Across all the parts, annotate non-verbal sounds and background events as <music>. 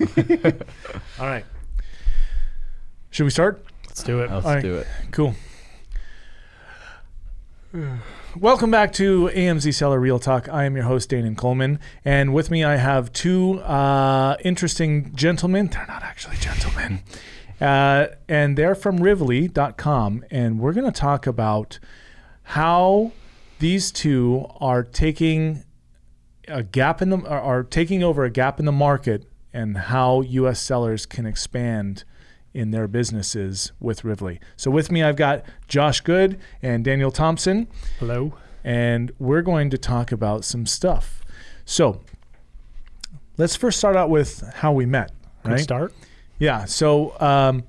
<laughs> All right. Should we start? Let's do it. Let's All right. do it. Cool. Welcome back to AMZ Seller Real Talk. I am your host, Danon Coleman. And with me, I have two uh, interesting gentlemen. They're not actually gentlemen. Uh, and they're from Rivoli.com. And we're going to talk about how these two are taking a gap in the are, are taking over a gap in the market and how US sellers can expand in their businesses with Rivoli. So with me I've got Josh Good and Daniel Thompson Hello. and we're going to talk about some stuff. So let's first start out with how we met, Good right? start. Yeah. So um,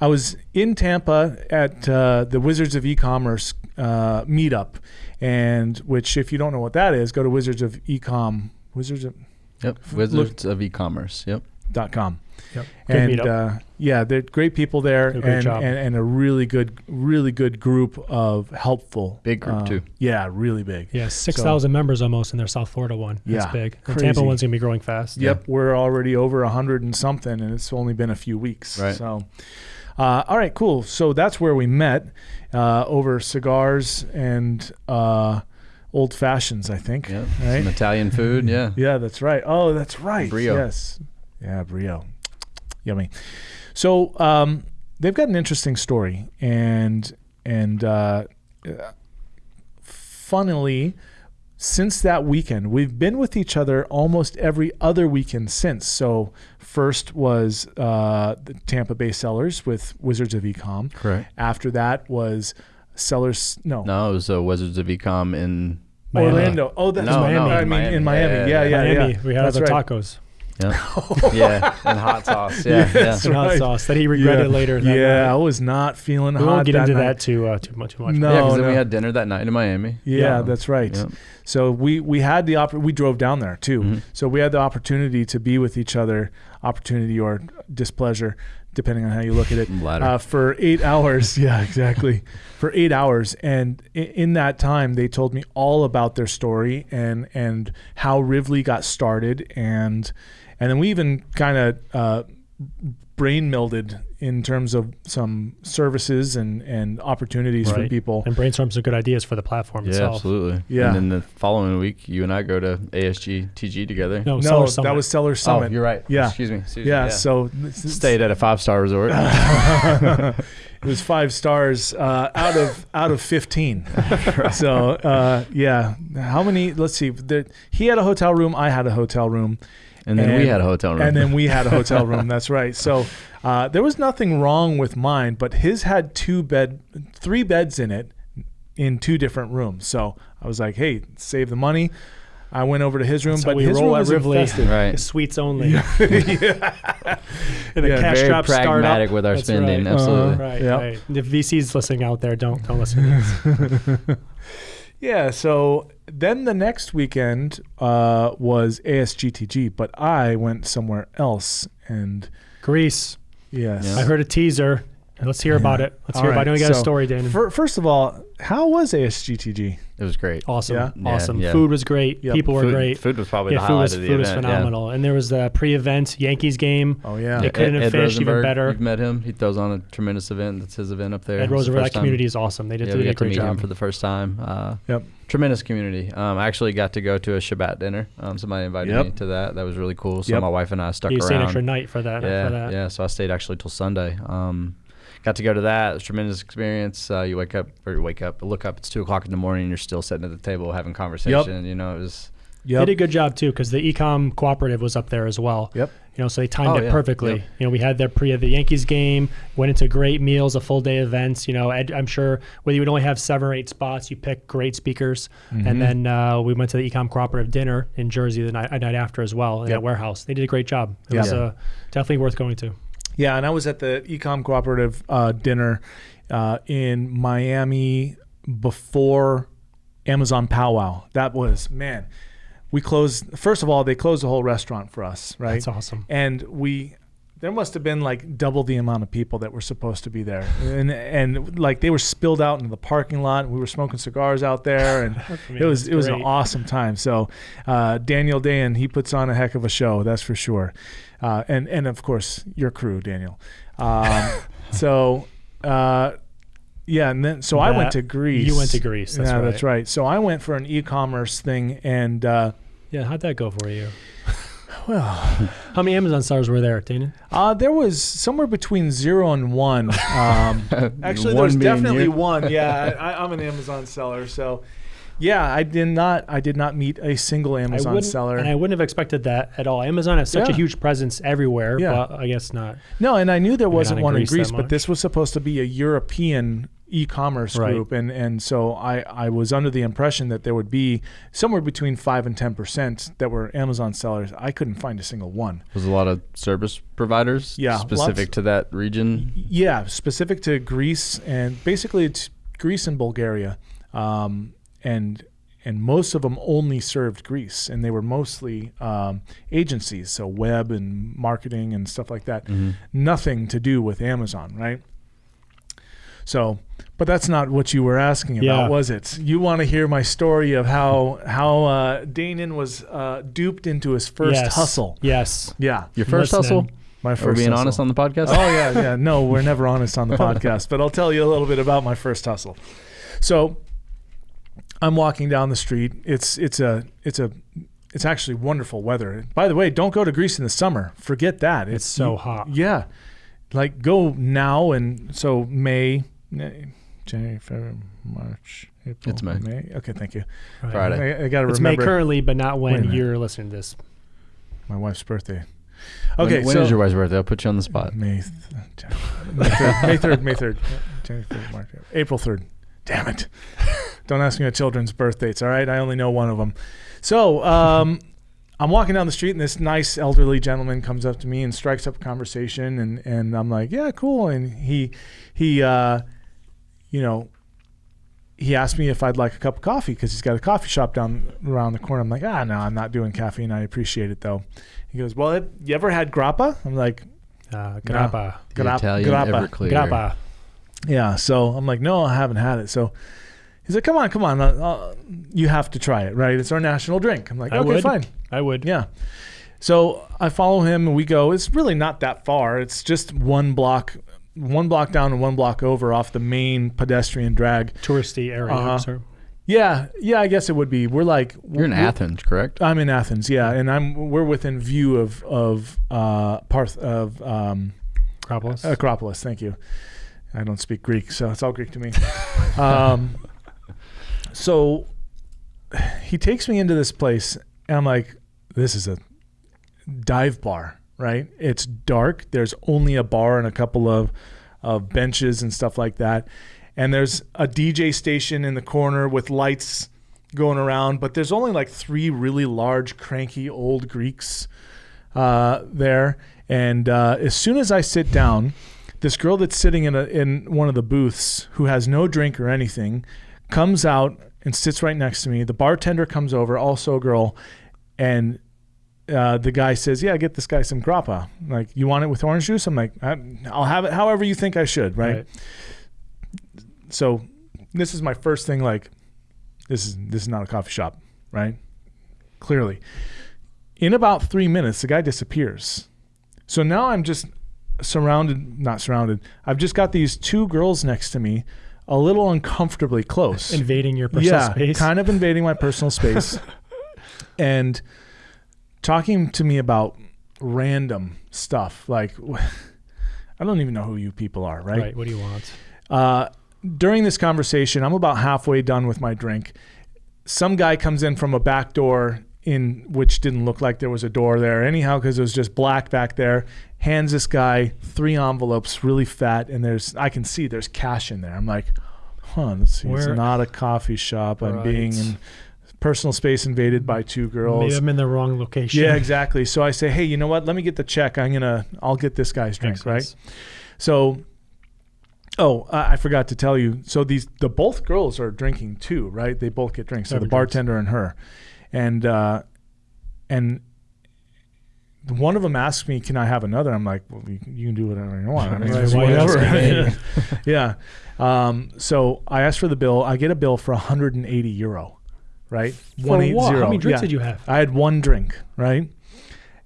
I was in Tampa at uh, the Wizards of E-commerce uh, meetup, and which, if you don't know what that is, go to Wizards of Ecom Wizards of Yep. Wizards of e-commerce. Yep. dot com. Yep. Good And uh, yeah, they're great people there, Did a great and, job. and and a really good, really good group of helpful. Big group, uh, too. Yeah, really big. yeah, 6,000 members almost in their South Florida one. That's Yeah, big. The. Tampa one's going to be growing fast. Yep, we're already over a hundred and something, and it's only been a few weeks. Right. So, uh, all right, cool. So that's where we met uh, over cigars and uh, old fashions, I think. Yep. Right. Some Italian food. Yeah. <laughs> Yeah, that's right. Oh, that's right. Brio. Yes. Yeah, Brio. Yummy. So um, they've got an interesting story, and and uh, uh, funnily, since that weekend, we've been with each other almost every other weekend since. So first was uh, the Tampa Bay Sellers with Wizards of Ecom. Correct. After that was Sellers. No. No, it was uh, Wizards of Ecom in. Miami. Orlando. Oh, that's No, no, I in mean, in Miami. Miami. Yeah, Yeah, yeah, yeah, yeah. Miami. We had That's other right. tacos Yeah. <laughs> yeah. And hot sauce. Yeah. Yeah, yeah. that's and hot right. sauce that he regretted Yeah. later. that Yeah, I night. was not feeling hot. We hot. won't get that into night. that too uh, too much. Too much. No, Yeah, because then we had dinner that night in Miami. Yeah, Yeah. that's right. Yep. So we we had the oppor- we drove down there too. Mhm. So we had the opportunity to be with each other, opportunity or displeasure, depending on how you look at it. Uh, for eight hours, <laughs> yeah, exactly. For eight hours, and in that time, they told me all about their story and and how Rivley got started, and and then we even kind of uh, brain melded in terms of some services and and opportunities for people. And brainstorm some good ideas for the platform yeah, itself. absolutely. Yeah. And then the following week, you and I go to ASG TG together. No, No, Summit. that was Seller Summit. Oh, you're right. Yeah. Excuse me. Excuse yeah, me. So Stayed at a five star resort. <laughs> <laughs> it was five stars uh, out of out of fifteen. <laughs> So uh, yeah, how many? Let's see. There, he had a hotel room. I had a hotel room. And then And- we had a hotel room. And then we had a <laughs> hotel room. That's right. So uh, there was nothing wrong with mine, but his had two bed, three beds in it, in two different rooms. So I was like, hey, save the money. I went over to his room, That's how but we his roll room at was Rivoli. infested. right. Suites only. <laughs> <laughs> yeah. And the Yeah, cash Very straps start up. pragmatic with our That's spending. right. Absolutely. Uh-huh. Right, Yep. right. If VC's listening out there, don't don't listen. to this. Yeah, so then the next weekend uh, was ASGTG, but I went somewhere else. And Greece. yes. Yeah. I heard a teaser. Let's hear about it. Let's All hear about it. I know right, you got so a story, Dan. First of all, how was ASGTG? It was great. awesome. Yeah? Yeah, Awesome. yeah. Food was great. Yep. People were food, great. Food was probably yeah, the food highlight was, of the food was event. yeah. phenomenal. And there was the pre-event Yankees game. Oh, yeah. They couldn't have Ed finished even better. You've met him. He throws on a tremendous event. That's his event up there. Ed It's the Roosevelt, that first time- community is awesome. They did, Yeah, they we did a got to great meet job. him for the first time. Uh, Yep. Tremendous community. Um, I actually got to go to a Shabbat dinner. Um, somebody invited Yep. me to that. That was really cool. So Yep. my wife and I stuck you stayed an around. extra night for that. yeah, for that. yeah. So I stayed actually till Sunday. Um, got to go to that. It was a tremendous experience. Uh, you wake up or you wake up, look up. It's two o'clock in the morning. and You're still sitting at the table having conversation. You know, it was They Yep. did a good job too because the ecom cooperative was up there as well. Yep. You know, so they timed Oh, it yeah. perfectly. Yep. You know, we had their pre of the Yankees game, went into great meals, a full day events. You know, Ed, I'm sure whether you would only have seven or eight spots, you pick great speakers, Mm-hmm. and then uh, we went to the ecom cooperative dinner in Jersey the night, night after as well in Yep. that warehouse. They did a great job. It Yeah. was uh, definitely worth going to. Yeah, and I was at the Ecom Cooperative uh, dinner uh, in Miami before Amazon Powwow. That was, man, we closed, first of all, they closed the whole restaurant for us, right? That's awesome. and we there must have been like double the amount of people that were supposed to be there, and and like they were spilled out into the parking lot. And we were smoking cigars out there, and <laughs> mean, it was it was an awesome time. So uh, Daniel Dan, he puts on a heck of a show, that's for sure. Uh, and and of course your crew, Daniel. Um, <laughs> so. Uh, yeah, and then so I went to Greece. you went to Greece, that's yeah, right. that's right. So I went for an e-commerce thing, and uh, Yeah, how'd that go for you? Well, <laughs> How many Amazon stars were there, Dana? Uh, there was somewhere between zero and one. Um, <laughs> actually, One there's definitely you. one. Yeah, <laughs> I, I'm an Amazon seller, so yeah, I did not. I did not meet a single Amazon wouldn't, seller. and I wouldn't have expected that at all. Amazon has such a huge presence everywhere, Yeah. but I guess not. no, and I knew there wasn't one in Greece Greece, but this was supposed to be a European e-commerce Right. group, and and so I I was under the impression that there would be somewhere between five and ten percent that were Amazon sellers. I couldn't find a single one. Was a lot of service providers Yeah, specific lots. to that region. Yeah, specific to Greece and basically it's Greece and Bulgaria, um, and and most of them only served Greece, and they were mostly um, agencies, so web and marketing and stuff like that. Nothing to do with Amazon, right? So, but that's not what you were asking about, Yeah. was it? You want to hear my story of how how uh, Danon was uh, duped into his first yes. hustle? Yes. Yeah, Your first Listening. hustle? my Are first. we being hustle. honest on the podcast? Oh yeah, yeah. No, we're never honest on the <laughs> podcast, but I'll tell you a little bit about my first hustle. So, I'm walking down the street. It's it's a it's a it's actually wonderful weather. By the way, don't go to Greece in the summer. Forget that. It's so hot. Yeah, like go now and so May, May, January, February, March, April. It's May. May. Okay, thank you. Right. Friday. I, I got to remember. It's May currently, but not when you're listening to this. my wife's birthday. When- Okay, when so is your wife's birthday? I'll put you on the spot. May th- May third, May third, May third, January, February, March, April third. Damn it! Don't ask me my children's birth dates. All right, I only know one of them. So um, <laughs> I'm walking down the street, and this nice elderly gentleman comes up to me and strikes up a conversation, and and I'm like, yeah, cool. And he he uh, you know he asked me if I'd like a cup of coffee because he's got a coffee shop down around the corner. I'm like, ah, no, I'm not doing caffeine. I appreciate it though. He goes, well, have you ever had grappa? I'm like, Uh, grappa. The Grappa- Italian grappa. Everclear. Grappa. Yeah. So I'm like, no, I haven't had it. So he's like, come on, come on. Uh, uh, you have to try it, right? It's our national drink. I'm like, I okay, would. fine. I would. Yeah. So I follow him and we go. It's really not that far. It's just one block, one block down and one block over off the main pedestrian drag. Touristy area. Uh-huh. So Yeah. Yeah. I guess it would be. We're like, You're in Athens, correct? I'm in Athens. Yeah. And I'm, we're within view of, of, uh, Parth, of, um, Acropolis. Acropolis. Thank you. I don't speak Greek, so it's all Greek to me. <laughs> um, so <sighs> he takes me into this place, and I'm like, "This is a dive bar, right? It's dark. There's only a bar and a couple of of benches and stuff like that, and there's a DJ station in the corner with lights going around. But there's only like three really large, cranky old Greeks uh, there. And uh, as soon as I sit down, this girl that's sitting in a, in one of the booths who has no drink or anything comes out and sits right next to me. The bartender comes over, also a girl, and uh, the guy says, "Yeah, get this guy some grappa. Like, you want it with orange juice?" I'm like, "I'll have it however you think I should." Right. Right. So, this is my first thing. Like, this is this is not a coffee shop, right? Clearly, in about three minutes, the guy disappears. So now I'm just surrounded, not surrounded. I've just got these two girls next to me, a little uncomfortably close. Invading your personal yeah, space. kind of invading my personal <laughs> space, and talking to me about random stuff. Like, <laughs> I don't even know who you people are, right. Right. What do you want? uh, during this conversation, I'm about halfway done with my drink. Some guy comes in from a back door in which didn't look like there was a door there anyhow because it was just black back there. Hands this guy three envelopes, really fat, and there's I can see there's cash in there. I'm like, huh, let's see. It's not a coffee shop. I'm being in personal space invaded by two girls. Maybe I'm in the wrong location. Yeah, exactly. So I say, hey, you know what? Let me get the check. I'm gonna, I'll get this guy's drink, Makes right? sense. So, oh, I I forgot to tell you. So these, the both girls are drinking too, right? They both get drinks. So the Having drinks. bartender and her, and uh, and one of them asked me, "Can I have another?" I'm like, well, you, you can do whatever you want. I mean, <laughs> Right, it's why else whatever. yeah. Um, so I asked for the bill. I get a bill for 180 euro, right? For what? How many drinks Yeah. did you have? I had one drink, right?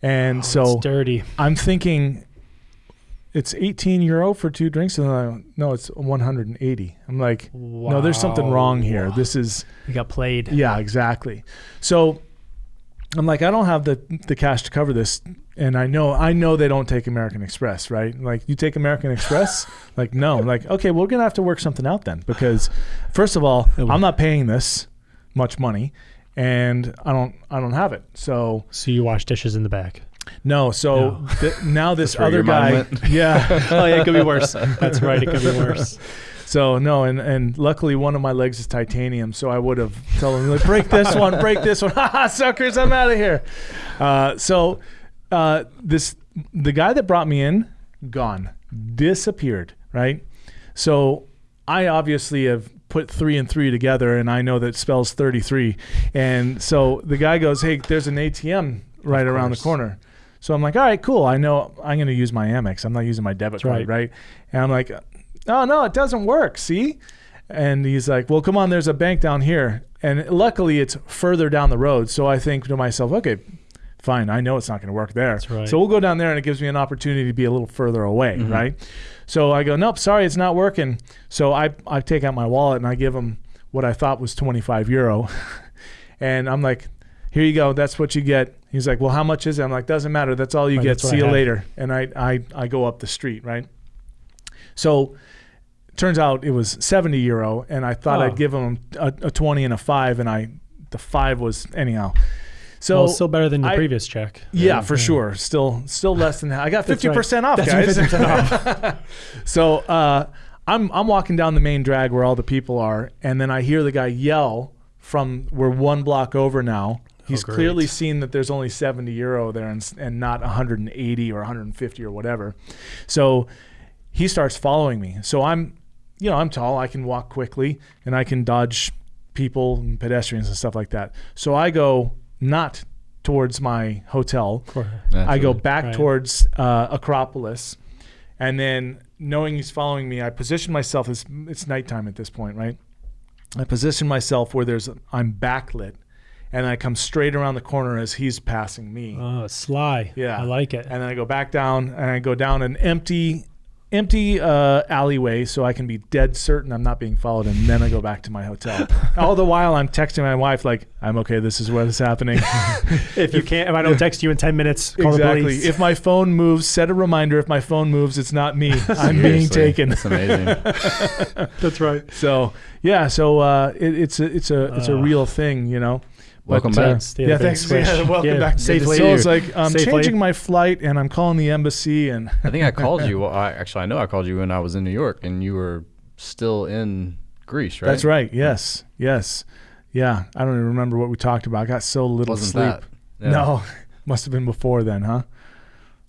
And Oh, so dirty. I'm thinking it's 18 euro for two drinks, and I, no, it's 180. I'm like, no, there's something wrong here. Wow. This is You got played. yeah, exactly. So I'm like, I don't have the the cash to cover this, and I know I know they don't take American Express, right? Like you take American Express, <laughs> like no, like okay, we're gonna have to work something out then because first of all, I'm not paying this much money, and I don't I don't have it. So So you wash dishes in the back. No, so No. th- now this other guy, <laughs> yeah. <laughs> oh yeah, it could be worse. That's right. It could be worse. <laughs> So no, and and luckily one of my legs is titanium, so I would have told him like break this one, break this one, ha suckers, I'm out of here. Uh, so uh, this the guy that brought me in, gone, disappeared, right? So I obviously have put three and three together, and I know that spells thirty three, and so the guy goes, hey, there's an ATM right around the corner. So I'm like, all right, cool. I know I'm going to use my Amex. I'm not using my debit That's card, right. right? And I'm like, oh no, it doesn't work. See? And he's like, well, come on, there's a bank down here. And luckily it's further down the road. So I think to myself, okay, fine. I know it's not going to work there. That's right. So we'll go down there and it gives me an opportunity to be a little further away, Mm-hmm. right? So I go, nope, sorry, it's not working. So I, I take out my wallet and I give him what I thought was 25 euro. <laughs> and I'm like, here you go. That's what you get. He's like, well, how much is it? I'm like, doesn't matter. That's all you Right, get. See you later. And I, I, I go up the street, right? So turns out it was 70 euro and I thought Oh. I'd give him a, a 20 and a five and I, the five was anyhow. So well, still better than your I- previous check. yeah, for sure. Still, still less than that. I got That's fifty right. percent off, That's guys. right, 50% <laughs> so uh, I'm I'm walking down the main drag where all the people are, and then I hear the guy yell from we're one block over now. He's great. clearly seen that there's only 70 euro there and, and not 180 or 150 or whatever. So he starts following me. So I'm, you know, I'm tall. I can walk quickly and I can dodge people and pedestrians and stuff like that. So I go not towards my hotel. I go back Right. towards uh, Acropolis, and then knowing he's following me, I position myself. It's, it's nighttime at this point, right? I position myself where there's I'm backlit, and I come straight around the corner as he's passing me. Oh, sly. Yeah. I like it. and then I go back down, and I go down an empty, empty uh, alleyway, so I can be dead certain I'm not being followed. And then I go back to my hotel. <laughs> All the while, I'm texting my wife like, "I'm okay. This is where what is happening." <laughs> if you can't, if I don't text you in ten minutes, call the exactly. police. If my phone moves, set a reminder. If my phone moves, it's not me. <laughs> I'm being taken. That's amazing. That's right. So yeah, so uh, it, it's a it's a it's a Uh, real thing, you know. Welcome uh, back. Stay yeah, the big thanks. swish. Yeah, <laughs> welcome Yeah, back. safely. So it's like I'm Safely. changing my flight and I'm calling the embassy and I think I called <laughs> you. Well, I, actually, I know I called you when I was in New York, and you were still in Greece, right? that's right. Yes, yes, yeah. I don't even remember what we talked about. I got so little Wasn't sleep. that? Yeah. No, <laughs> must have been before then, huh?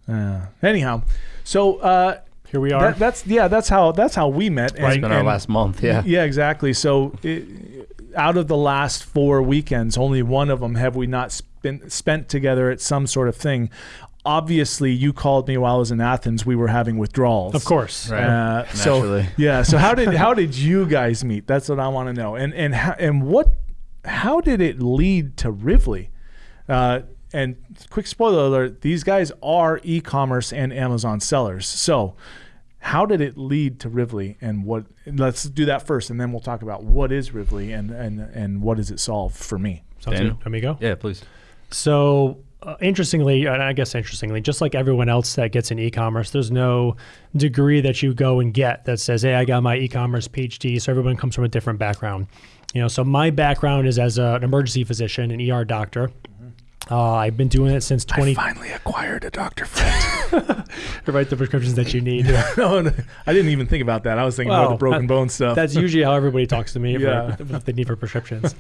Uh, anyhow, so uh, Here we are. that, that's yeah, that's how that's how we met. It's been our last month. Yeah. Yeah, exactly. So, it, out of the last four weekends, only one of them have we not spent spent together at some sort of thing. Obviously, you called me while I was in Athens. We were having withdrawals. of course. Right. Uh, so yeah. So how did <laughs> how did you guys meet? That's what I want to know. And and how, and what how did it lead to Rivley? Uh, and quick spoiler alert: these guys are e-commerce and Amazon sellers. So how did it lead to Rivley and what? Let's do that first, and then we'll talk about what is Rivley and and and what does it solve for me. Sounds Daniel? good. Let me go. Yeah, please. So, uh, interestingly, and I guess interestingly, just like everyone else that gets in e-commerce, there's no degree that you go and get that says, "Hey, I got my e-commerce PhD." So everyone comes from a different background. You know, so my background is as a, an emergency physician, an ER doctor. Uh, I've been doing it since 20. I finally acquired a Dr. Friend. <laughs> to write the prescriptions that you need. <laughs> no, no, I didn't even think about that. I was thinking about the broken that- bone stuff. That's usually how everybody talks to me Yeah. for they need for prescriptions.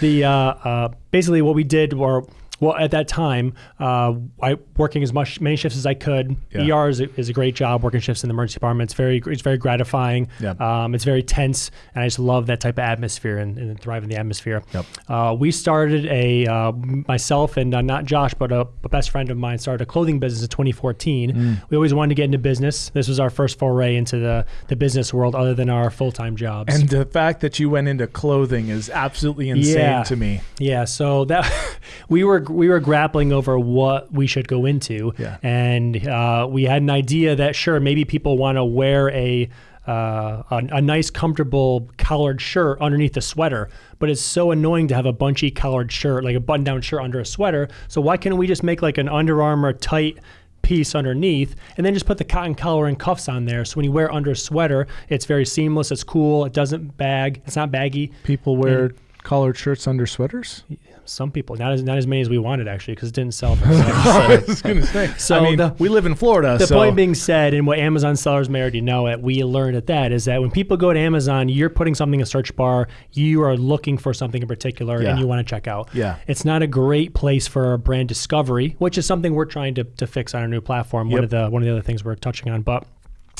the uh, uh, basically what we did were well, at that time, uh, I working as much many shifts as I could. Yeah. ER is a, is a great job. Working shifts in the emergency department, it's very it's very gratifying. Yeah. Um, it's very tense, and I just love that type of atmosphere and, and thrive in the atmosphere. Yep. Uh, we started a uh, myself and uh, not Josh, but a, a best friend of mine started a clothing business in 2014. Mm. We always wanted to get into business. This was our first foray into the the business world, other than our full time jobs. And the fact that you went into clothing is absolutely insane Yeah. to me. Yeah, so that <laughs> we were we were grappling over what we should go into, Yeah. and uh, we had an idea that sure maybe people want to wear a, uh, a a nice comfortable collared shirt underneath a sweater, but it's so annoying to have a bunchy collared shirt like a button down shirt under a sweater. So why can't we just make like an Under Armour tight piece underneath and then just put the cotton collar and cuffs on there so when you wear under a sweater it's very seamless it's cool it doesn't bag it's not baggy People wear collared shirts under sweaters. Some people, not as not as many as we wanted actually, because it didn't sell. For <laughs> I was going to say. So I mean, the- we live in Florida, the so point being said, and what Amazon sellers may already know, it we learned at that is that when people go to Amazon, you're putting something in a search bar, you are looking for something in particular, Yeah. and you want to check out. Yeah. it's not a great place for brand discovery, which is something we're trying to, to fix on our new platform. One of the one of the other things we're touching on, but.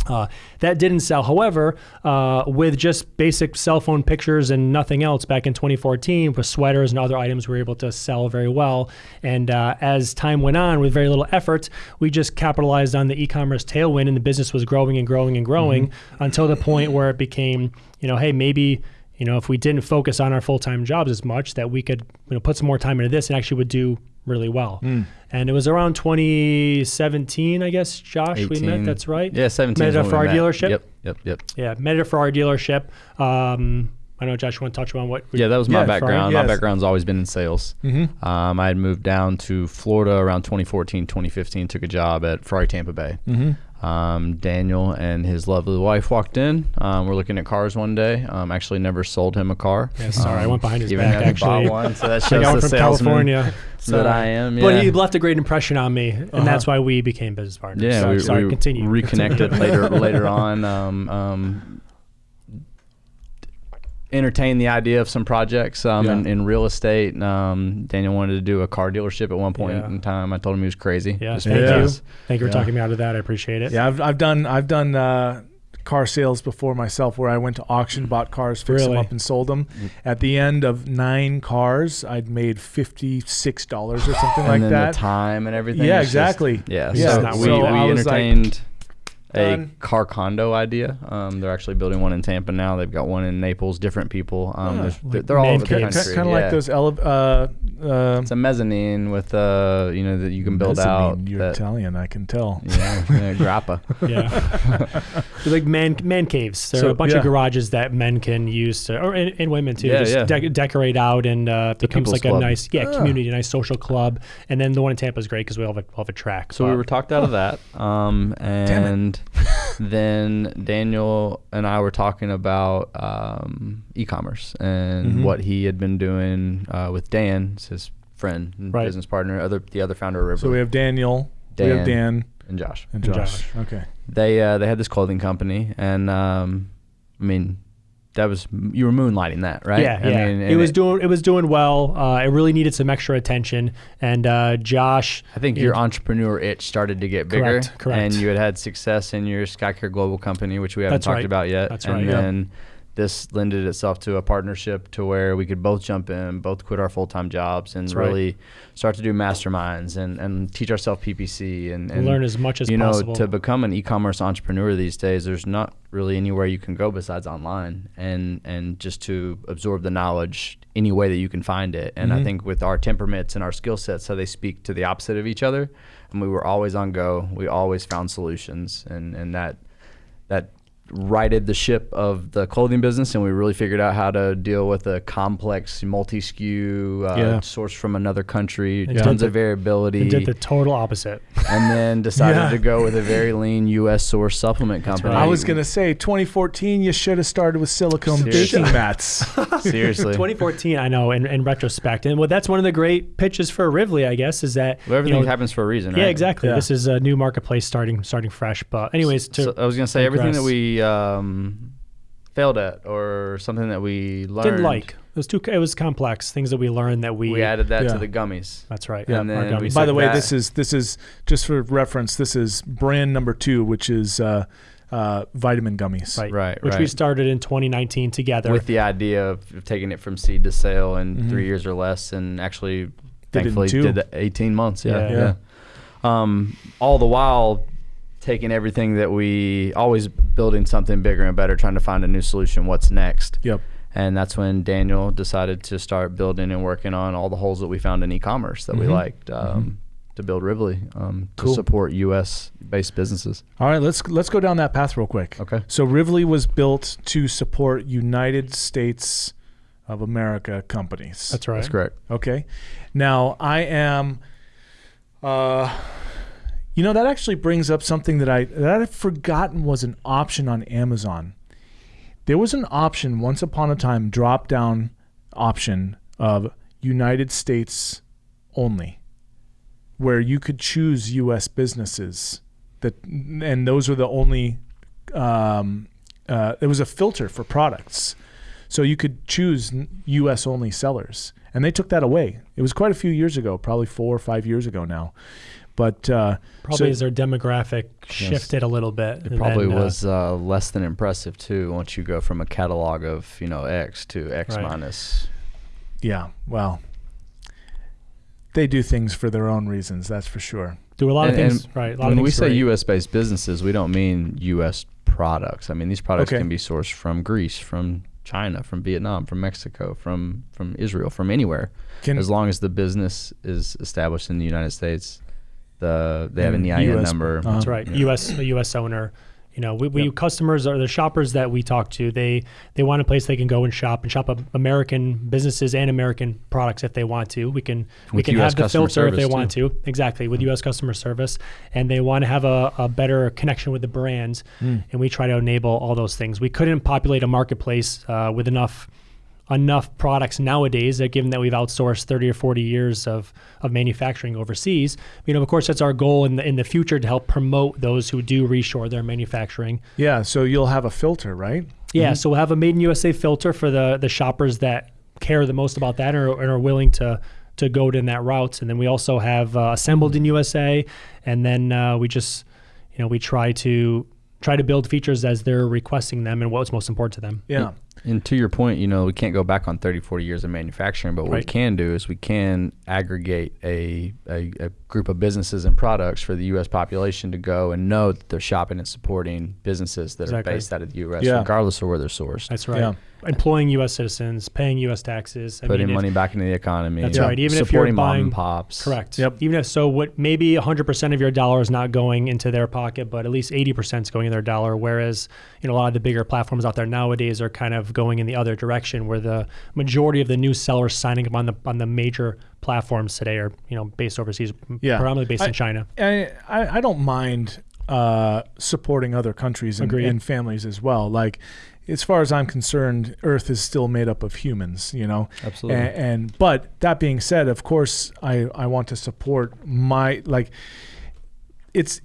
Uh, that didn't sell. However, uh, with just basic cell phone pictures and nothing else back in 2014, with sweaters and other items, we were able to sell very well. And uh, as time went on, with very little effort, we just capitalized on the e-commerce tailwind, and the business was growing and growing and growing until the point where it became, you know, hey, maybe you know, if we didn't focus on our full-time jobs as much, that we could, you know, put some more time into this and actually would do really well. And it was around 2017, I guess, Josh, we met. That's right. Yeah, 17. Met is at when for our met. dealership. Yep, yep, yep. Yeah, met it for our dealership. Um, I know, Josh, you want to touch on what? we- Yeah, that was my fine, background. yes. My background's always been in sales. Mhm. Um, I had moved down to Florida around 2014, 2015. Took a job at Ferrari Tampa Bay. Mhm. Um, Daniel and his lovely wife walked in. Um, we're looking at cars one day. Um, actually, never sold him a car. Yeah, sorry, I Um, went behind his even back, actually. Bought one, so that <laughs> shows the from salesman California. <laughs> that I am. Yeah. But he left a great impression on me, and Uh-huh. that's why we became business partners. Yeah, sorry, we, sorry, we continue. reconnected <laughs> later later on. Entertained the idea of some projects um, Yeah. in, in real estate. Um, Daniel wanted to do a car dealership at one point Yeah. in time. I told him he was crazy. Yeah, thank because- you. Thank you for Yeah. talking me out of that. I appreciate it. Yeah, I've, I've done I've done uh, car sales before myself, where I went to auction, bought cars, fixed them up, and sold them. At the end of nine cars, I'd made fifty six dollars or something and like then that. the time and everything. Yeah, it's just- exactly. yeah, Yeah, so, not we, so we I was like, entertained a done. car condo idea. Um, they're actually building one in Tampa now. They've got one in Naples. Different people. Um, there's- like they're all over the country. kind of yeah. like those ele- uh, uh, It's a mezzanine with uh, you know that you can build out. You're that- Italian, I can tell. yeah, yeah, <laughs> grappa. Yeah. They're <laughs> like man man caves. There So, are a bunch yeah. of garages that men can use to, or and, and women too, Yeah, just yeah. dec- decorate out and uh, becomes people's like a nice yeah Ah. community, a nice social club. And then the one in Tampa is great because we all have a, all have a track. So we were talked out of that. Um, and <laughs> then Daniel and I were talking about um, e-commerce and Mhm. what he had been doing uh, with Dan, his friend and Right. business partner, other the other founder of River, So we have Daniel, we have Dan, and Josh. and And Josh. Josh. Okay. They uh, they had this clothing company, and um, I mean, that was you were moonlighting that, right? Yeah, I yeah. mean, it was doing it was doing well. Uh, it really needed some extra attention, and uh, Josh. I think you your entrepreneur itch started to get bigger, Correct, correct. and you had had success in your Skycare Global company, which we haven't That's talked right. about yet. That's and right, then this lended itself to a partnership to where we could both jump in, both quit our full time jobs, and That's right. really start to do masterminds and, and teach ourselves PPC and, and learn as much as you know to become an e-commerce entrepreneur these days. There's not really anywhere you can go besides online, and and just to absorb the knowledge any way that you can find it. And I Mhm. think with our temperaments and our skill sets, how they speak to the opposite of each other, and we were always on go. We always found solutions, and and that that righted the ship of the clothing business and we really figured out how to deal with a complex multi-SKU uh, Yeah. source from another country And tons of the- variability It did the total opposite. and then <laughs> decided Yeah. to go with a very lean U.S. source supplement company. right. I was gonna say 2014. You should have started with silicone Seriously. baking <laughs> mats. seriously. 2014, I know, in, in retrospect, and well, that's one of the great pitches for Rivley, I guess, is that Well, everything you know, happens for a reason, right? Yeah, exactly. Yeah. This is a new marketplace starting starting fresh. But anyways, to So I was gonna say everything that digress. We um, failed at or something that we learned. Didn't like. It was too. It was complex. Things that we learned that we. We added that Yeah. to the gummies. That's right. Yeah, and then gummies. By the way, that- this is this is just for reference. This is brand number two, which is uh, uh, vitamin gummies. right. Right, Which we started in 2019 together. with the idea of, of taking it from seed to sale in Mhm. three years or less, and actually, in thankfully, did the 18 months. Yeah, Yeah. yeah. Um, all the while, taking everything that we always building something bigger and better, trying to find a new solution. What's next? Yep. And that's when Daniel decided to start building and working on all the holes that we found in e-commerce that we Mhm. liked um, to build Rivoli um, Cool. to support U.S. based businesses. All right, let's let's go down that path real quick. Okay. So Rivoli was built to support United States of America companies. That's right. That's correct. Okay. Now I am. Uh, you know that actually brings up something that I that I'd forgotten was an option on Amazon. There was an option once upon a time, drop down option of United States only, where you could choose U.S. businesses that, and those were the only. Um, uh, there was a filter for products. So you could choose U.S. only sellers, and they took that away. It was quite a few years ago, probably four or five years ago now. But uh, Probably so- as their demographic shifted a little bit. It probably then, uh, was uh, less than impressive too. Once you go from a catalog of you know X to X Right. minus. yeah, well, they do things for their own reasons. That's for sure. do a lot of And- things right. A lot When of we say right. U.S. based businesses, we don't mean U.S. products. I mean these products Okay. can be sourced from Greece, from China, from Vietnam, from Mexico, from from Israel, from anywhere, Can as long as the business is established in the United States. The they have an And EIN US number. uh-huh. That's right. Yeah. U.S. a U.S. owner. You know, we, we Yep. customers are the shoppers that we talk to. They they want a place they can go and shop and shop American businesses and American products if they want to. We can we With can US have the filter if they service, want to. Exactly with U.S. customer service, and they want to have a, a better connection with the brand. Mm. And we try to enable all those things. We couldn't populate a marketplace uh, with enough enough products nowadays that given that we've outsourced 30 or 40 years of, of manufacturing overseas you know of course that's our goal in the in the future to help promote those who do reshore their manufacturing. Yeah, so you'll have a filter, right? yeah so we'll have a made in usa filter for the the shoppers that care the most about that and are, and are willing to to go down that route. And then we also have uh, assembled in usa and then uh, we just you know we try to try to build features as they're requesting them and what's most important to them. Yeah. And to your point, you know, we can't go back on 30, 40 years of manufacturing, but what we can do is we can aggregate a, a, a group of businesses and products for the U.S. population to go and know that they're shopping and supporting businesses that Exactly. are based out of the U.S., Yeah. regardless of where they're sourced. That's right. Yeah. Employing U.S. citizens, paying U.S. taxes. I Putting mean, if- money back into the economy. That's Yeah. right. Even if you're supporting mom buying, and pops. correct. Yep. Even if so, what maybe 100% of your dollar is not going into their pocket, but at least 80% is going in their dollar. Whereas, you know, a lot of the bigger platforms out there nowadays are kind of going in the other direction, where the majority of the new sellers signing up on the on the major platforms today are, you know, based overseas, Yeah. predominantly based I- in China. I, I I don't mind uh, supporting other countries and, and families as well. Like, as far as I'm concerned, Earth is still made up of humans. You know, Absolutely. and, and but that being said, of course, I I want to support my like. It's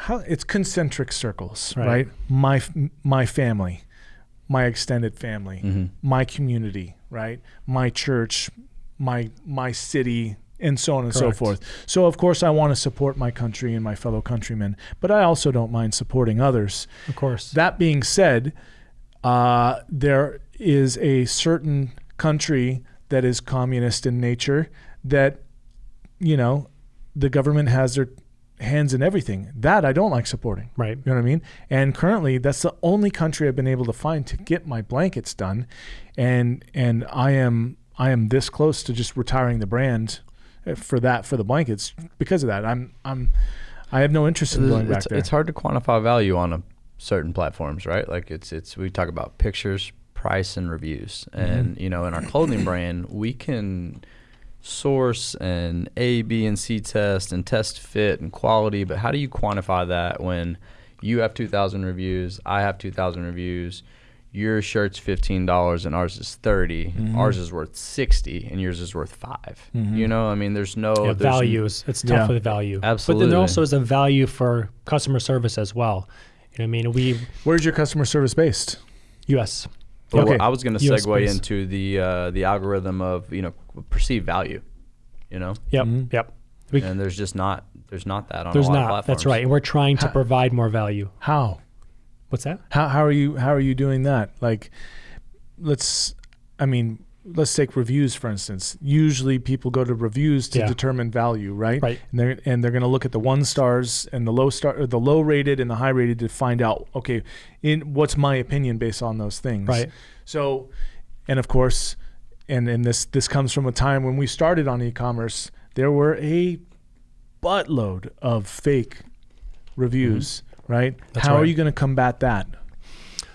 how it's concentric circles, Right. right? My my family, my extended family, Mhm. my community, right? My church, my my city, and so on and so forth. So of course I want to support my country and my fellow countrymen, but I also don't mind supporting others. Of course. That being said, uh, there is a certain country that is communist in nature that, you know, the government has their hands in everything. That I don't like supporting. right. You know what I mean? And currently, that's the only country I've been able to find to get my blankets done, and and I am I am this close to just retiring the brand uh, for that for the blankets because of that. I'm I'm I have no interest in going back it's, there. it's hard to quantify value on a certain platforms, right? Like it's it's we talk about pictures, price, and reviews, Mm-hmm. and you know, in our clothing brand, we can source and A, B, and C test and test fit and quality, but how do you quantify that when you have 2,000 reviews, I have 2,000 reviews, your shirt's fifteen dollars and ours is 30 Mhm. Ours is worth sixty, and yours is worth 5 Mhm. You know, I mean, there's no yeah, there's n- values. It's tough Yeah. with value. Absolutely. But then there also is a value for customer service as well. You know I mean? We Where's your customer service based? U.S. But Okay. I was going to segue space. into the uh, the algorithm of you know perceived value, you know, Yep. Mhm. Yep. We, and there's just not there's not that on there's a lot not. of platforms. That's right. And we're trying to provide more value. How? What's that? How how are you how are you doing that? Like, let's, I mean, let's take reviews for instance. Usually, people go to reviews to Yeah. determine value, right? Right. And they're and they're going to look at the one stars and the low star, or the low rated and the high rated to find out, okay, in what's my opinion based on those things. Right. So, and of course, and and this this comes from a time when we started on e-commerce. There were a buttload of fake reviews, right? Mm-hmm. That's How are you going to combat that?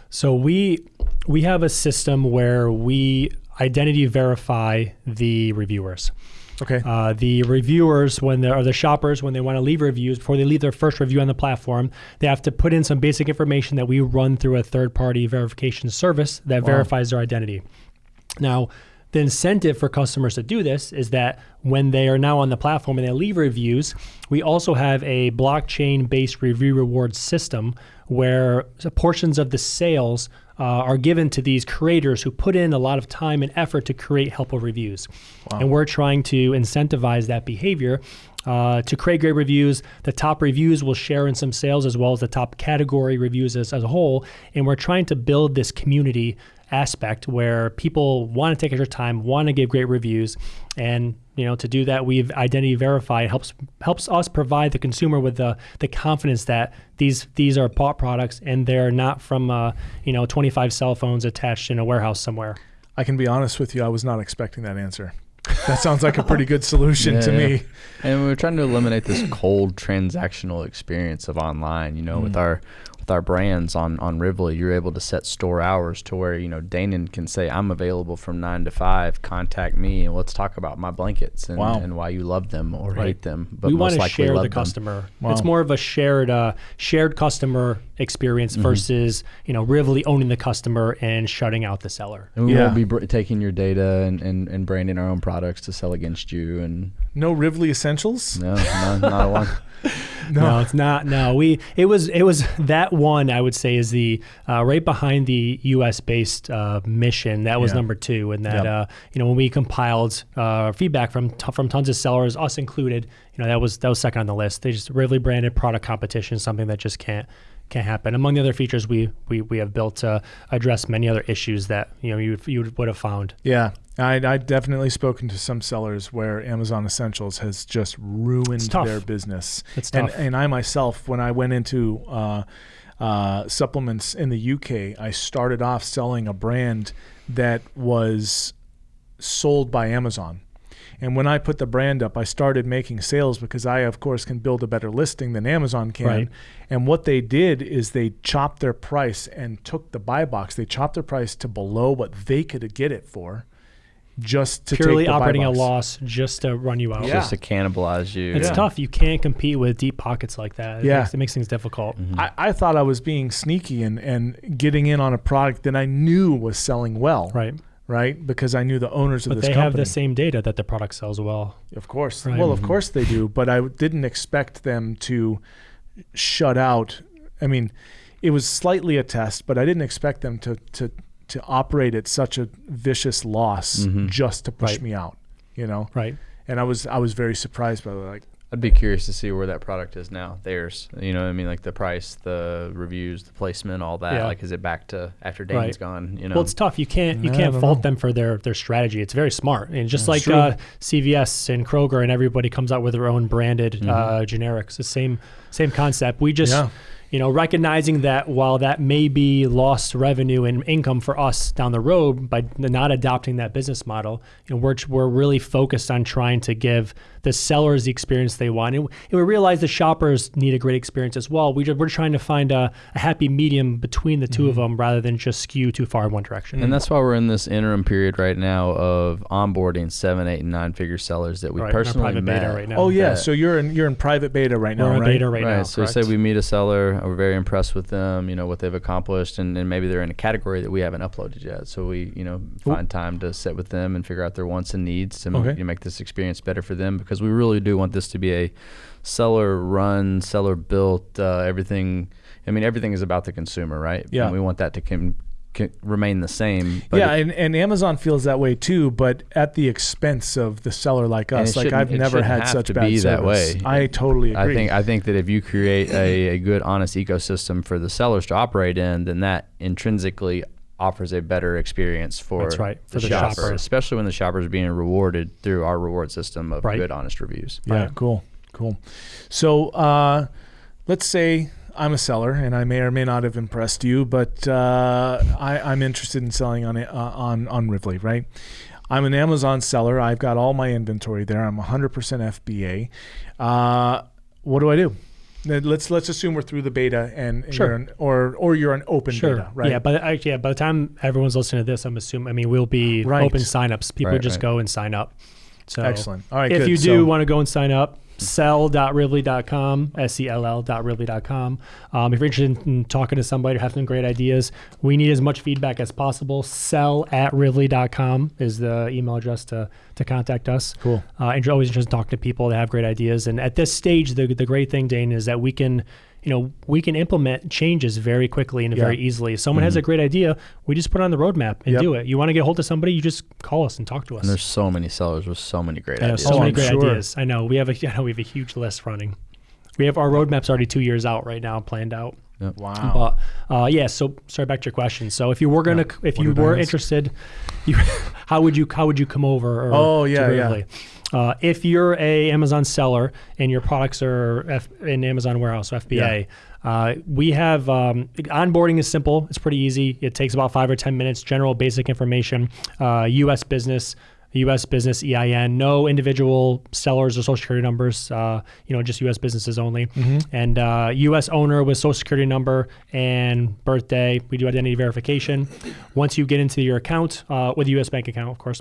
So we we have a system where we identity verify the reviewers. Okay. Uh, the reviewers, when they're the shoppers, when they want to leave reviews before they leave their first review on the platform, they have to put in some basic information that we run through a third-party verification service that Wow. verifies their identity. Now, the incentive for customers to do this is that when they are now on the platform and they leave reviews, we also have a blockchain based review reward system where portions of the sales uh, are given to these creators who put in a lot of time and effort to create helpful reviews. And we're trying to incentivize that behavior. Uh, to create great reviews, the top reviews will share in some sales as well as the top category reviews as, as a whole. And we're trying to build this community aspect where people want to take extra time, want to give great reviews, and you know to do that we've identity verified helps helps us provide the consumer with the the confidence that these these are bought products and they're not from uh, you know 25 cell phones attached in a warehouse somewhere. I can be honest with you. I was not expecting that answer. That sounds like a pretty good solution to Yeah. me. And we're trying to eliminate this cold transactional experience of online. You know, Mm. with our with our brands on on Rivoli, you're able to set store hours to where you know Danon can say, "I'm available from nine to five. Contact me, and let's talk about my blankets and, Wow. and why you love them or Right. hate them." But we most want to likely share love the them. customer. Wow. It's more of a shared uh, shared customer experience Mm-hmm. versus you know Rivoli owning the customer and shutting out the seller. And we Yeah. won't be br- taking your data and, and, and branding our own products to sell against you. And No Rivley essentials. no, no not one. <laughs> No. it's not. No, we it was it was that one I would say is the uh, right behind the U.S. based uh, mission. That was Yeah. number two, and that Yep. uh, you know when we compiled uh, feedback from t- from tons of sellers, us included, you know that was that was second on the list. They just Rivoli branded product competition, something that just can't can't happen. Among the other features we we, we have built to address many other issues that you know you you would have found. Yeah, I I definitely spoken to some sellers where Amazon Essentials has just ruined their business. It's tough. and and I myself, when I went into uh, uh, supplements in the UK, I started off selling a brand that was sold by Amazon. And when I put the brand up, I started making sales because I, of course, can build a better listing than Amazon can. Right. And what they did is they chopped their price and took the buy box. They chopped their price to below what they could get it for, just to Purely take the buy operating a loss just to run you out. Yeah. Just to cannibalize you. It's Yeah. tough. You can't compete with deep pockets like that. It Yeah. makes, it makes things difficult. Mm-hmm. I, I thought I was being sneaky and, and getting in on a product that I knew was selling well, Right. right? Because I knew the owners of this. But this they company. have the same data that the product sells well. Of course. Right. Well, of mm-hmm. course they do, but I didn't expect them to shut out. I mean, it was slightly a test, but I didn't expect them to to to operate at such a vicious loss Mhm. just to push Right. me out, you know. Right. And I was I was very surprised by like I'd be curious to see where that product is now. Theirs, you know, what I mean, like the price, the reviews, the placement, all that. Yeah. Like, is it back to after Right. Dane's gone? You know, Well, it's tough. You can't you Yeah, can't fault know. them for their their strategy. It's very smart, and just like uh, CVS and Kroger and everybody comes out with their own branded Mhm. uh, generics. The same same concept. We just Yeah. You know recognizing that while that may be lost revenue and income for us down the road by not adopting that business model, you know we're we're really focused on trying to give the sellers the experience they want, and, and we realize the shoppers need a great experience as well. We just, we're trying to find a, a happy medium between the 2 Mm-hmm. of them rather than just skew too far in one direction. And that's why we're in this interim period right now of onboarding seven, eight, and nine figure sellers that we Right, in our personally private met. beta right now. Oh yeah, that- so you're in you're in private beta right now, We're in right? beta right, now. so say we meet a seller, we're very impressed with them, you know, what they've accomplished, and, and maybe they're in a category that we haven't uploaded yet. So we, you know, find time to sit with them and figure out their wants and needs to Okay. you know, make this experience better for them because we really do want this to be a seller run, seller built, uh, everything. I mean, everything is about the consumer, right? Yeah. And we want that to com- remain the same. But yeah, it- and, and Amazon feels that way too, but at the expense of the seller like us. Like I've never had such bad be that way. I totally agree. I think I think that if you create a, a good, honest ecosystem for the sellers to operate in, then that intrinsically offers a better experience for, That's right, for the shopper, shopper. especially when the shopper is being rewarded through our reward system of Right. good, honest reviews. Yeah, Right. cool, cool. So uh, let's say I'm a seller, and I may or may not have impressed you, but uh, I, I'm interested in selling on uh, on on Rivley, right? I'm an Amazon seller. I've got all my inventory there. I'm 100% FBA. Uh, what do I do? Let's let's assume we're through the beta, and, and Sure. you're an, or or you're an open Sure. beta, right? Yeah, but actually, yeah, by the time everyone's listening to this, I'm assuming. I mean, we'll be Right. open signups. People Right, just right. go and sign up. So Excellent. All right, if good. you do So- want to go and sign up, sell.rivley.com, S-E-L-L.rivley.com. Um, if you're interested in talking to somebody or have some great ideas, we need as much feedback as possible. Sell at rivley.com is the email address to, to contact us. Cool. Uh, and you're always interested in talking to people that have great ideas. And at this stage, the, the great thing, Dane, is that we can, you know, we can implement changes very quickly and Yeah. very easily. If someone has a great idea, we just put it on the roadmap and Yep. do it. You want to get a hold of somebody, you just call us and talk to us. And there's so many sellers with so many great I know ideas. so Oh, many I'm great sure. ideas. I know we have a <laughs> I know we have a huge list running. We have our roadmaps already two years out right now, planned out. Wow. But uh, yeah, so sorry back to your question. So if you were gonna, if What you were interested, <laughs> you, how would you how would you come over? Or Oh, to yeah, yeah. Uh, if you're a Amazon seller and your products are F, in Amazon warehouse or FBA, uh, we have um, onboarding is simple. It's pretty easy. It takes about five or ten minutes. General basic information. Uh, U.S. business. U.S. business EIN, no individual sellers or social security numbers. Uh, you know, just U.S. businesses only, and uh, U.S. owner with social security number and birthday. We do identity verification. Once you get into your account uh, with a U.S. bank account, of course.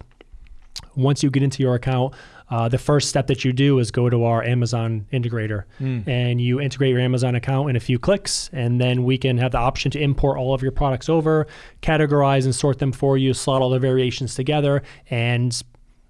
Once you get into your account, uh, the first step that you do is go to our Amazon integrator and you integrate your Amazon account in a few clicks. And then we can have the option to import all of your products over, categorize and sort them for you, slot all the variations together. And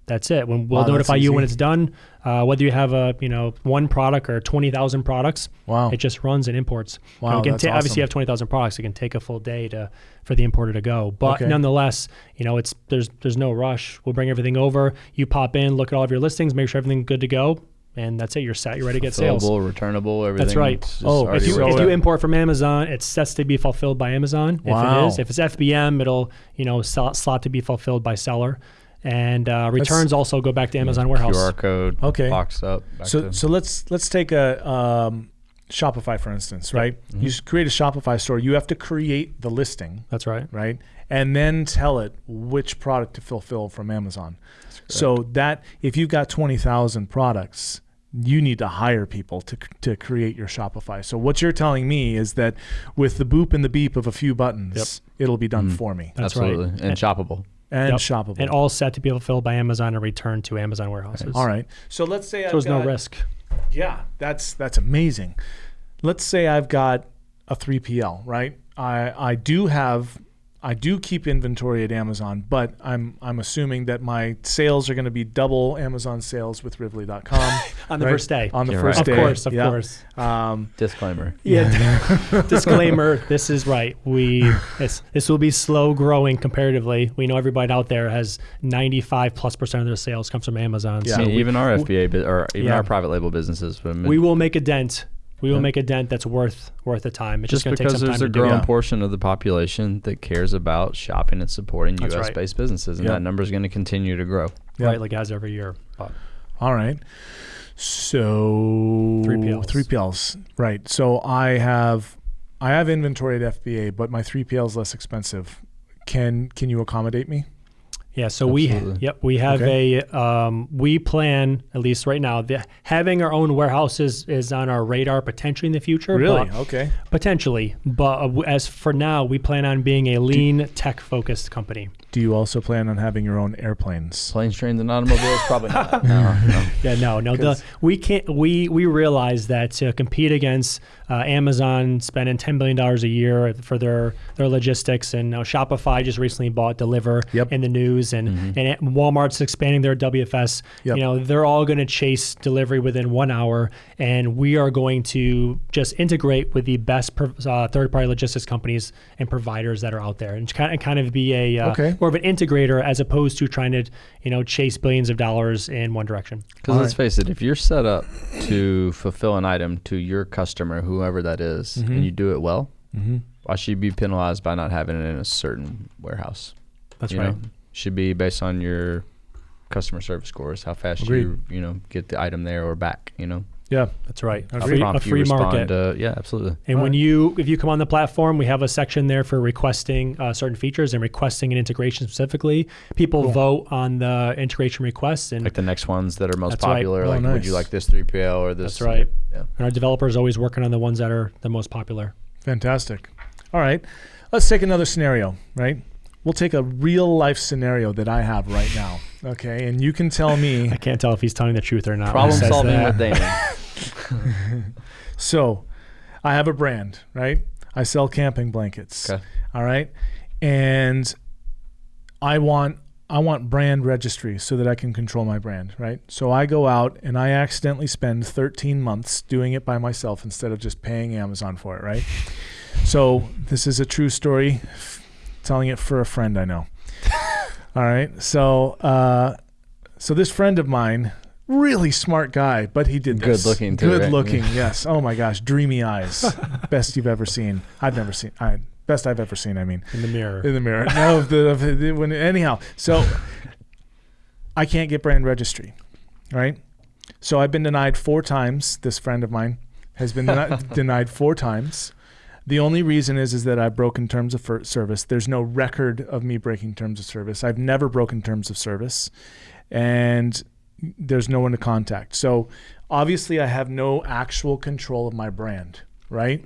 that's it. When we'll Wow, notify you when it's done, uh, whether you have a you know one product or twenty thousand products. Wow. It just runs and imports. You know, Wow, it can that's ta- Obviously, you have twenty thousand products. It can take a full day to for the importer to go. But Okay. nonetheless, you know, it's there's there's no rush. We'll bring everything over. You pop in, look at all of your listings, make sure everything's good to go, and that's it. You're set. You're ready to get sales. Fillable, returnable, everything. That's right. Oh, If you, So, if you import from Amazon, it sets to be fulfilled by Amazon. Wow. If it is, if it's FBM, it'll you know slot, slot to be fulfilled by seller, and uh, returns also go back to Amazon warehouse. QR code Okay. boxed up. back So to- so let's let's take a um, Shopify for instance, right? Mm-hmm. You create a Shopify store. You have to create the listing, That's right. right, and then tell it which product to fulfill from Amazon. So that if you've got twenty thousand products. You need to hire people to, to create your Shopify. So what you're telling me is that with the boop and the beep of a few buttons, it'll be done for me That's right. Absolutely. And shoppable. And Yep. shoppable. And all set to be fulfilled by Amazon and returned to Amazon warehouses. all right. So let's say So there's no got- risk. Yeah, that's that's amazing. Let's say I've got a 3PL, right? I I do have I do keep inventory at Amazon, but I'm I'm assuming that my sales are going to be double Amazon sales with Rivley.com <laughs> On the right? first day. On the You're first right. day, Of course, of Yeah. course. Um, Disclaimer. Yeah. <laughs> Disclaimer: This is right. We <laughs> it's, this will be slow growing comparatively. We know everybody out there has 95 plus percent of their sales comes from Amazon. Yeah. I So mean, we, even our FBA bu- or even Yeah. our private label businesses. But we will make a dent. We will Yeah. make a dent that's worth worth the time. It's just just, going to take because some there's time a to do. growing portion of the population that cares about shopping and supporting That's U.S. right. based businesses, and Yeah. that number is going to continue to grow. Yeah. Right, like as every year. But all right. So 3PLs. 3PLs, right? So I have I have inventory at FBA, but my 3PL is less expensive. Can can you accommodate me? Yeah, so we yep we have a um, we plan at least right now the, having our own warehouses is on our radar potentially in the future. Really? but- Okay. potentially, but uh, as for now, we plan on being a lean tech focused company. Do you also plan on having your own airplanes? Planes, trains, and automobiles? Probably not. <laughs> No, no. Yeah, no, no. The, 'Cause- we can't. We we realize that to compete against uh, Amazon spending ten billion dollars a year for their their logistics, and uh, Shopify just recently bought Deliverr Yep. in the news, and and Walmart's expanding their WFS. Yep. You know, they're all going to chase delivery within one hour, and we are going to just integrate with the best uh, third party logistics companies and providers that are out there, and kind of kind of be a uh, Okay. More of an integrator as opposed to trying to you know chase billions of dollars in one direction. Because let's Alright. face it, if you're set up to fulfill an item to your customer, whoever that is, Mhm. and you do it well, Mm-hmm. why should you be penalized by not having it in a certain warehouse? That's you right. Know? Should be based on your customer service scores, how fast Agreed. you you know get the item there or back. You know, Yeah. That's right. A free, a free market. to- yeah, absolutely. and when Right. you, if you come on the platform, we have a section there for requesting uh, certain features and requesting an integration specifically. People Cool. vote on the integration requests, and, Like the next ones that are most That's right. popular. Oh, like, would you like this 3PL or this? That's right. Yeah. and our developers always working on the ones that are the most popular. Fantastic. All right. Let's take another scenario, right? We'll take a real life scenario that I have right now. Okay. And you can tell me. <laughs> I can't tell if he's telling the truth or not. when he Problem says solving that. with Damon. <laughs> <laughs> So I have a brand, right? I sell camping blankets. Okay. All right. And I want I want brand registry so that I can control my brand, right? So I go out and I accidentally spend 13 months doing it by myself instead of just paying Amazon for it, right? So this is a true story, telling it for a friend I know. All right. So uh, so this friend of mine, really smart guy, but he did Good looking too, Good right? looking, <laughs> yes. Oh my gosh, dreamy eyes, <laughs> best you've ever seen. I've never seen. I best I've ever seen. I mean, in the mirror. in the mirror. No, of the, the when anyhow. So I can't get brand registry, right? So I've been denied four times. This friend of mine has been deni- <laughs> denied four times. The only reason is is that I've broken terms of fir- service. There's no record of me breaking terms of service. I've never broken terms of service, and there's no one to contact. So obviously, I have no actual control of my brand, right?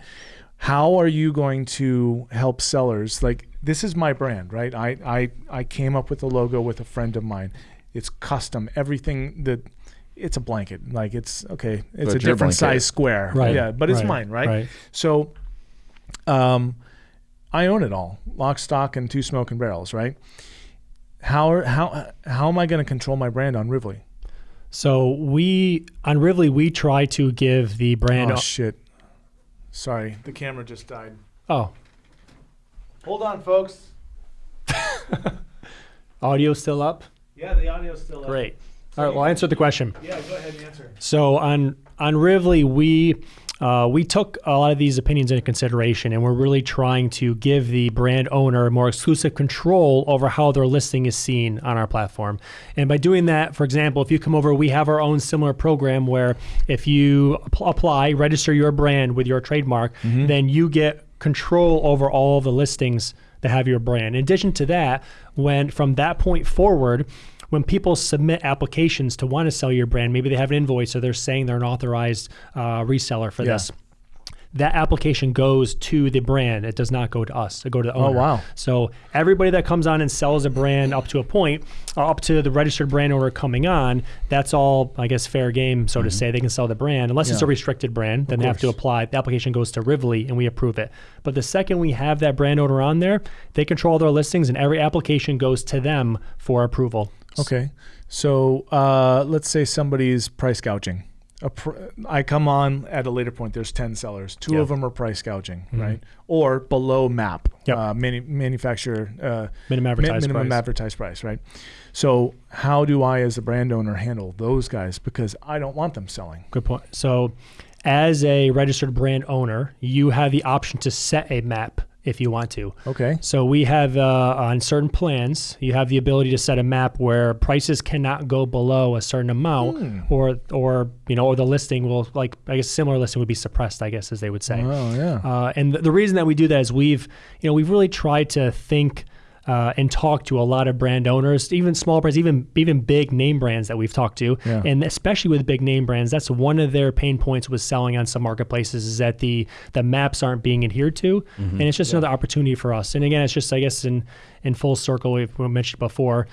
How are you going to help sellers? Like this is my brand, right? I I I came up with the logo with a friend of mine. It's custom. Everything that it's a blanket. Like it's okay. It's But a different blanket. size square. Right. Yeah, but it's right, mine, right? Right. So, um, I own it all, lock, stock, and two smoking barrels, right? How are, how how am I going to control my brand on Rivley? So we on Rivley we try to give the brand. Oh shit! Sorry, the camera just died. oh, Hold on, folks. <laughs> audio still up. Yeah, the audio's still Great. All right. Well, answer the question. Yeah, go ahead and answer. So on on Rivley, we uh, we took a lot of these opinions into consideration, and we're really trying to give the brand owner more exclusive control over how their listing is seen on our platform. And by doing that, for example, if you come over, we have our own similar program where if you app- apply, register your brand with your trademark, then you get control over all of the listings that have your brand. In addition to that, when from that point forward, when people submit applications to want to sell your brand, maybe they have an invoice or they're saying they're an authorized uh, reseller for Yeah. this. That application goes to the brand. It does not go to us. It go to the owner. Oh, wow. So everybody that comes on and sells a brand up to a point, up to the registered brand owner coming on, that's all, I guess, fair game, so to say. They can sell the brand unless it's Mm-hmm. A restricted brand. Then they have to apply. The application goes to Rivley, and we approve it. But the second we have that brand owner on there, they control their listings, and every application goes to them for approval. Okay, so uh, let's say somebody's price gouging. A pr- I come on at a later point. There's ten sellers. Two Yeah. of them are price gouging, right? Or below map. Yep. Uh, manu- manufacturer uh, Minimum mi- advertised minimum price. advertised price, right? So how do I, as a brand owner, handle those guys? Because I don't want them selling. Good point. So, as a registered brand owner, you have the option to set a map if you want to. Okay. So we have uh, on certain plans, you have the ability to set a map where prices cannot go below a certain amount, or or you know, or the listing will like I guess similar listing would be suppressed, I guess as they would say. Oh yeah. Uh, and the, the reason that we do that is we've, you know, we've really tried to think uh, and talk to a lot of brand owners, even small brands, even even big name brands that we've talked to, Yeah. and especially with big name brands, that's one of their pain points with selling on some marketplaces is that the the maps aren't being adhered to, and it's just another opportunity for us. And again, it's just I guess in in full circle we've we mentioned before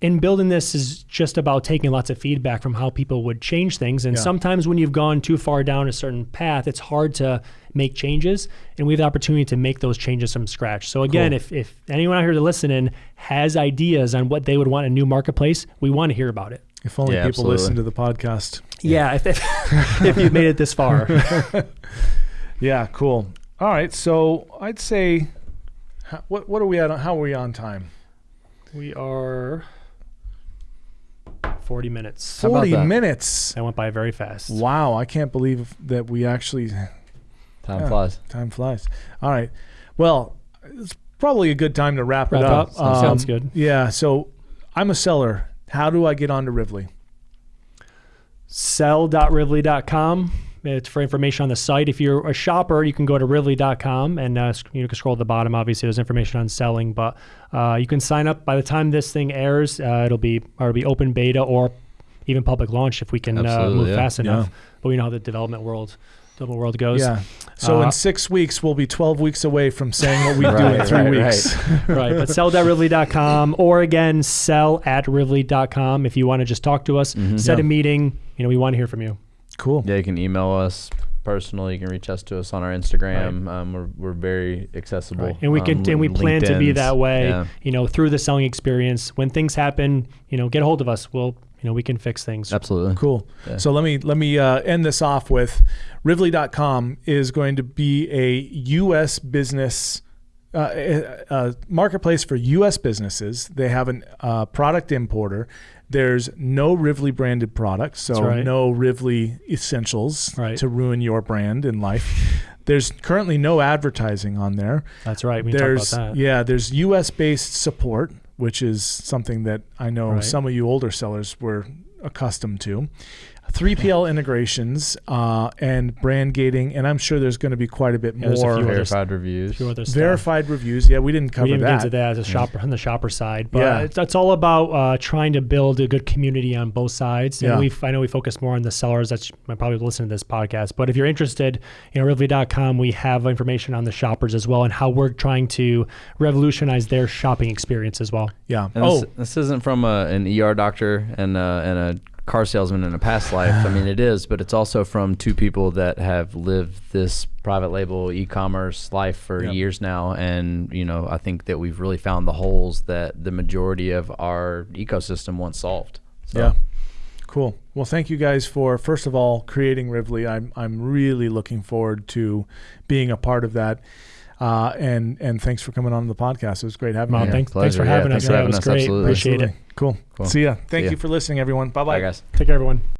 in building this is just about taking lots of feedback from how people would change things. And Yeah. sometimes when you've gone too far down a certain path, it's hard to make changes. And we have the opportunity to make those changes from scratch. So again, Cool. if, if anyone out here to listening has ideas on what they would want in a new marketplace, we want to hear about it. If only Yeah, people absolutely. listen to the podcast. Yeah, if, if, <laughs> if you've made it this far. <laughs> Yeah, cool. All right, so I'd say, what what are we at? on- How are we on time? we are 40 minutes. How about Forty that? minutes. That went by very fast. Wow, I can't believe that we actually Time Yeah. flies. time flies. All right, well, it's probably a good time to wrap, Wrap it up. Um, up. Sounds good. Yeah, so I'm a seller. How do I get onto Rivley? sell.rivley.com. It's for information on the site. If you're a shopper, you can go to rivley.com and uh, sc- you can scroll to the bottom. Obviously, there's information on selling, but uh, you can sign up. By the time this thing airs, uh, it'll be or it'll be open beta or even public launch if we can uh, move yeah. fast enough. Yeah. But we know how the development world, development world goes. Yeah. So Uh, in six weeks, we'll be 12 weeks away from saying what we do in three right, weeks. right. <laughs> But sell.rivley.com or again, sell at rivley.com if you want to just talk to us, Mhm. set Yeah. a meeting. You know, we want to hear from you. Cool. Yeah, you can email us personally. You can reach us to us on our Instagram. Um, we're, we're very accessible. Right. And we can Um, and we plan to be that way. Yeah. You know, through the selling experience. When things happen, you know, get a hold of us. We'll you know we can fix things. Absolutely. Cool. Yeah. So let me let me uh, end this off with Rivley.com is going to be a U.S. business uh, a, a marketplace for U.S. businesses. They have a uh, product importer. There's no Rivley branded products, so right. no Rivley essentials Right. to ruin your brand in life. There's currently no advertising on there. That's right. We there's talk about that. yeah, there's U.S. based support, which is something that I know Right. some of you older sellers were accustomed to. 3PL integrations uh, and brand gating, and I'm sure there's going to be quite a bit Yeah, there's a more few other Verified reviews. few other stuff. verified reviews. Yeah, we didn't cover we didn't get that. into that as a shopper on the shopper side, but Yeah. it's, it's all about uh, trying to build a good community on both sides. And Yeah. we I know we focus more on the sellers. That's I probably listen to this podcast, but if you're interested, you know, Rivley.com, we have information on the shoppers as well and how we're trying to revolutionize their shopping experience as well. Yeah. And oh, this, this isn't from a, an ER doctor and a, and a car salesman in a past life. I mean, it <sighs> is, but it's also from two people that have lived this private label e-commerce life for Yep. years now. And you know, I think that we've really found the holes that the majority of our ecosystem once solved. So, Yeah. Cool. Well, thank you guys for first of all creating Rivley. I'm I'm really looking forward to being a part of that. Uh, and and thanks for coming on the podcast. It was great having you. here. thanks, thanks for pleasure. Yeah, having thanks us. for Yeah, it having was us. great. Absolutely. Appreciate it. Cool. Cool. See ya. Thank See ya. you for listening, everyone. Bye Bye, bye. guys. Take care, everyone.